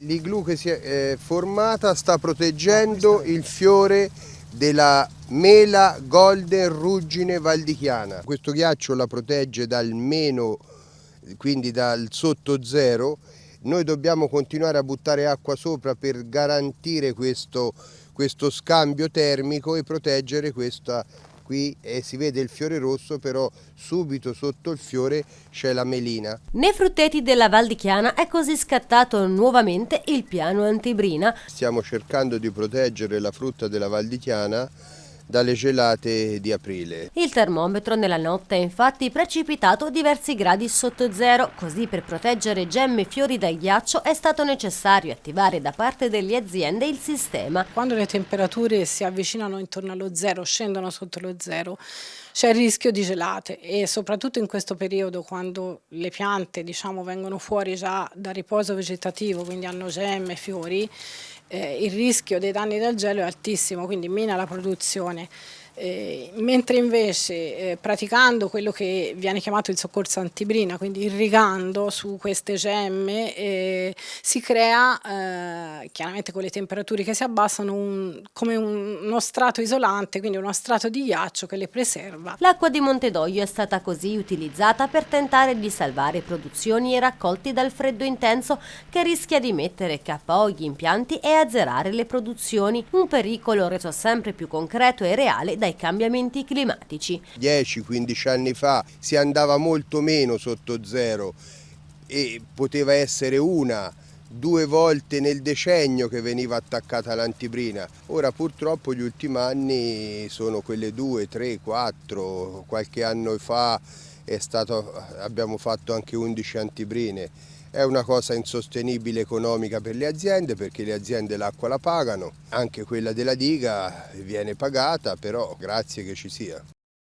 L'igloo che si è eh, formata sta proteggendo il fiore della mela golden ruggine valdichiana. Questo ghiaccio la protegge dal meno, quindi dal sotto zero. Noi dobbiamo continuare a buttare acqua sopra per garantire questo, questo scambio termico e proteggere questa qui e si vede il fiore rosso però subito sotto il fiore c'è la melina. Nei frutteti della Val di Chiana è così scattato nuovamente il piano antibrina. Stiamo cercando di proteggere la frutta della Val di Chiana dalle gelate di aprile. Il termometro nella notte è infatti precipitato diversi gradi sotto zero, così per proteggere gemme e fiori dal ghiaccio è stato necessario attivare da parte delle aziende il sistema. Quando le temperature si avvicinano intorno allo zero, scendono sotto lo zero, c'è il rischio di gelate e soprattutto in questo periodo quando le piante diciamo, vengono fuori già da riposo vegetativo, quindi hanno gemme, e fiori, eh, il rischio dei danni del gelo è altissimo, quindi mina la produzione. Eh, mentre invece eh, praticando quello che viene chiamato il soccorso antibrina, quindi irrigando su queste gemme, eh, si crea, eh, chiaramente con le temperature che si abbassano, un, come un, uno strato isolante, quindi uno strato di ghiaccio che le preserva. L'acqua di Montedoglio è stata così utilizzata per tentare di salvare produzioni e raccolti dal freddo intenso che rischia di mettere KO gli impianti e azzerare le produzioni, un pericolo reso sempre più concreto e reale dai cambiamenti climatici. 10-15 anni fa si andava molto meno sotto zero e poteva essere una due volte nel decennio che veniva attaccata l'antibrina. Ora purtroppo gli ultimi anni sono quelle due, tre, quattro, qualche anno fa stato, abbiamo fatto anche 11 antibrine. È una cosa insostenibile economica per le aziende perché le aziende l'acqua la pagano, anche quella della diga viene pagata, però grazie che ci sia.